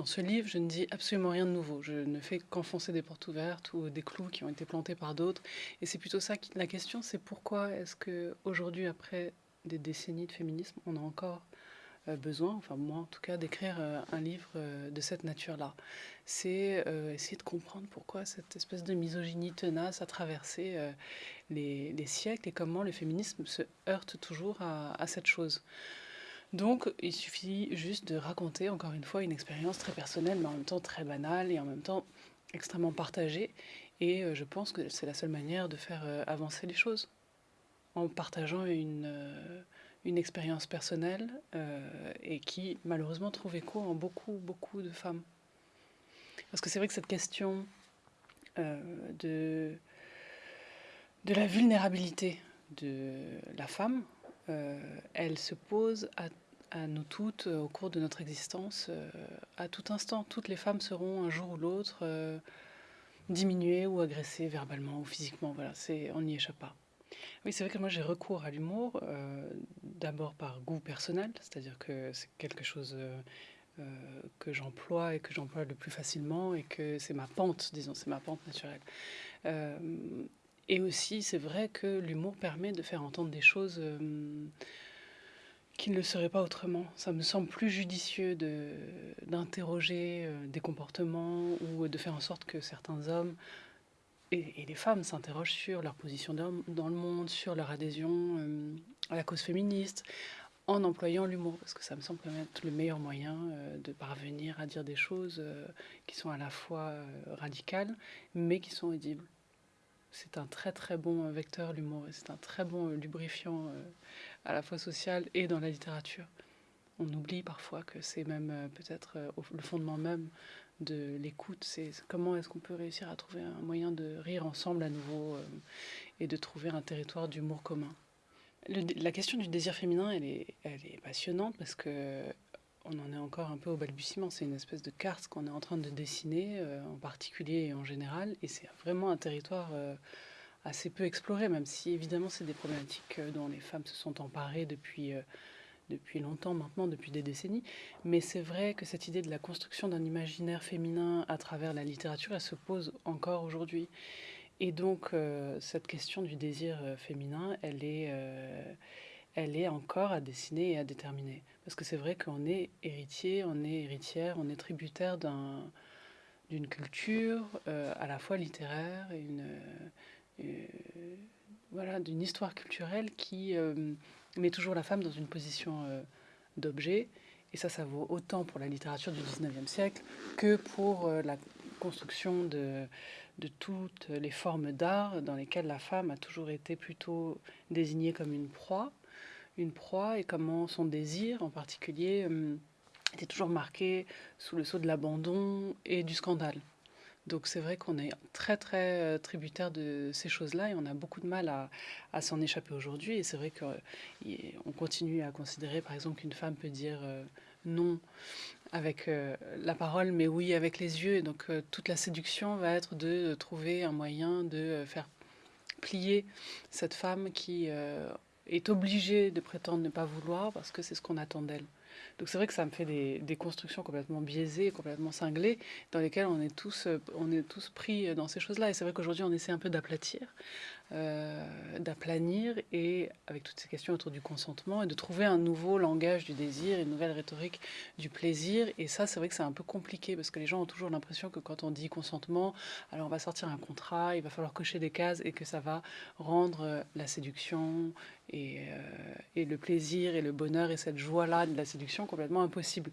dans ce livre, je ne dis absolument rien de nouveau. Je ne fais qu'enfoncer des portes ouvertes ou des clous qui ont été plantés par d'autres. Et c'est plutôt ça qui, la question, c'est pourquoi est-ce que aujourd'hui, après des décennies de féminisme, on a encore euh, besoin, enfin moi en tout cas, d'écrire euh, un livre euh, de cette nature-là? C'est essayer de comprendre pourquoi cette espèce de misogynie tenace a traversé les, siècles et comment le féminisme se heurte toujours à cette chose. Donc, il suffit juste de raconter, encore une fois, une expérience très personnelle, mais en même temps très banale et en même temps extrêmement partagée. Et euh, je pense que c'est la seule manière de faire euh, avancer les choses, en partageant une, euh, une expérience personnelle et qui, malheureusement, trouve écho en beaucoup, beaucoup de femmes. Parce que c'est vrai que cette question de, de la vulnérabilité de la femme, elle se pose à à nous toutes euh, au cours de notre existence, euh, à tout instant. Toutes les femmes seront un jour ou l'autre euh, diminuées ou agressées verbalement ou physiquement. Voilà, c'est, on n'y échappe pas. Oui, c'est vrai que moi j'ai recours à l'humour, d'abord par goût personnel, c'est-à-dire que c'est quelque chose que j'emploie et que j'emploie le plus facilement et que c'est ma pente, disons, c'est ma pente naturelle. et aussi, c'est vrai que l'humour permet de faire entendre des choses qu'il ne le serait pas autrement. Ça me semble plus judicieux d'interroger euh, des comportements ou de faire en sorte que certains hommes et, les femmes s'interrogent sur leur position dans le monde, sur leur adhésion euh, à la cause féministe, en employant l'humour, parce que ça me semble être le meilleur moyen euh, de parvenir à dire des choses qui sont à la fois radicales, mais qui sont audibles. C'est un très très bon vecteur l'humour, c'est un très bon lubrifiant à la fois sociale et dans la littérature. On oublie parfois que c'est même euh, peut-être euh, le fondement même de l'écoute, c'est comment est-ce qu'on peut réussir à trouver un moyen de rire ensemble à nouveau euh, et de trouver un territoire d'humour commun? la question du désir féminin, elle est, elle est passionnante parce que on en est encore un peu au balbutiement. C'est une espèce de carte qu'on est en train de dessiner, en particulier et en général, et c'est vraiment un territoire assez peu exploré, même si évidemment c'est des problématiques euh, dont les femmes se sont emparées depuis, euh, depuis longtemps maintenant, depuis des décennies. Mais c'est vrai que cette idée de la construction d'un imaginaire féminin à travers la littérature, elle se pose encore aujourd'hui. Et donc euh, cette question du désir féminin, elle est, elle est encore à dessiner et à déterminer. Parce que c'est vrai qu'on est héritier, on est héritière, on est tributaire d'une culture à la fois littéraire et une euh, voilà, d'une histoire culturelle qui euh, met toujours la femme dans une position euh, d'objet. Et ça, ça vaut autant pour la littérature du 19e siècle que pour la construction de, de toutes les formes d'art dans lesquelles la femme a toujours été plutôt désignée comme une proie, une proie et comment son désir en particulier était toujours marqué sous le sceau de l'abandon et du scandale. Donc c'est vrai qu'on est très très euh, tributaire de ces choses-là et on a beaucoup de mal à, s'en échapper aujourd'hui. Et c'est vrai qu'on continue à considérer par exemple qu'une femme peut dire euh, non avec euh, la parole mais oui avec les yeux. Et donc toute la séduction va être de trouver un moyen de faire plier cette femme qui est obligée de prétendre ne pas vouloir parce que c'est ce qu'on attend d'elle. Donc c'est vrai que ça me fait des, constructions complètement biaisées, complètement cinglées, dans lesquelles on est tous, on est tous pris dans ces choses-là. Et c'est vrai qu'aujourd'hui, on essaie un peu d'aplatir, euh, d'aplanir, et avec toutes ces questions autour du consentement, et de trouver un nouveau langage du désir, une nouvelle rhétorique du plaisir. Et ça, c'est vrai que c'est un peu compliqué, parce que les gens ont toujours l'impression que quand on dit consentement, alors on va sortir un contrat, il va falloir cocher des cases, et que ça va rendre la séduction, euh, et, le plaisir et le bonheur et cette joie-là de la séduction complètement impossible.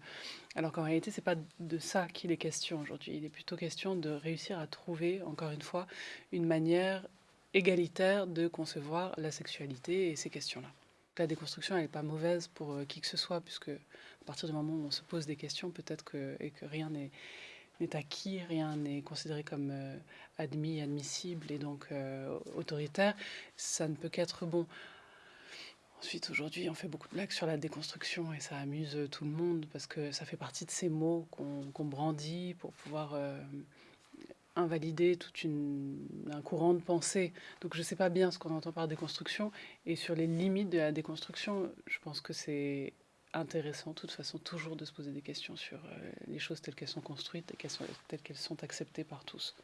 Alors qu'en réalité, c'est pas de ça qu'il est question aujourd'hui. Il est plutôt question de réussir à trouver, encore une fois, une manière égalitaire de concevoir la sexualité et ces questions-là. La déconstruction, elle n'est pas mauvaise pour euh, qui que ce soit, puisque à partir du moment où on se pose des questions, peut-être que, que rien n'est acquis, rien n'est considéré comme euh, admis, admissible et donc autoritaire, ça ne peut qu'être bon. Ensuite, aujourd'hui, on fait beaucoup de blagues sur la déconstruction et ça amuse euh, tout le monde parce que ça fait partie de ces mots qu'on brandit pour pouvoir euh, invalider tout un courant de pensée. Donc je ne sais pas bien ce qu'on entend par déconstruction et sur les limites de la déconstruction, je pense que c'est intéressant, de toute façon, toujours de se poser des questions sur les choses telles qu'elles sont construites et telles qu'elles sont acceptées par tous.